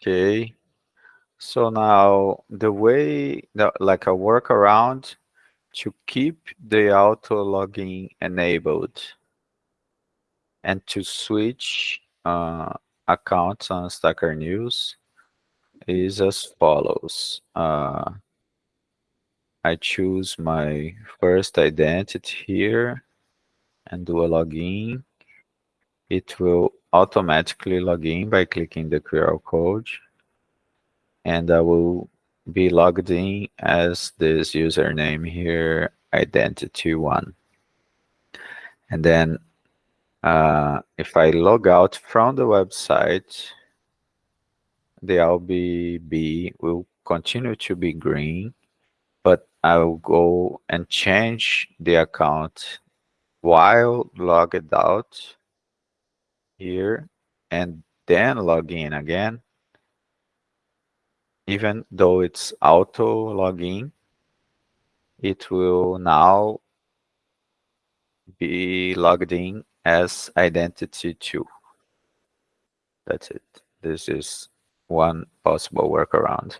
Okay. So now the way, like a workaround to keep the auto login enabled and to switch uh, accounts on Stacker News is as follows. Uh, I choose my first identity here and do a login. It will automatically log in by clicking the QR code. And I will be logged in as this username here, identity1. And then uh, if I log out from the website, the LBB will continue to be green but I will go and change the account while logged out here and then log in again. Even though it's auto login, it will now be logged in as identity 2. That's it. This is one possible workaround.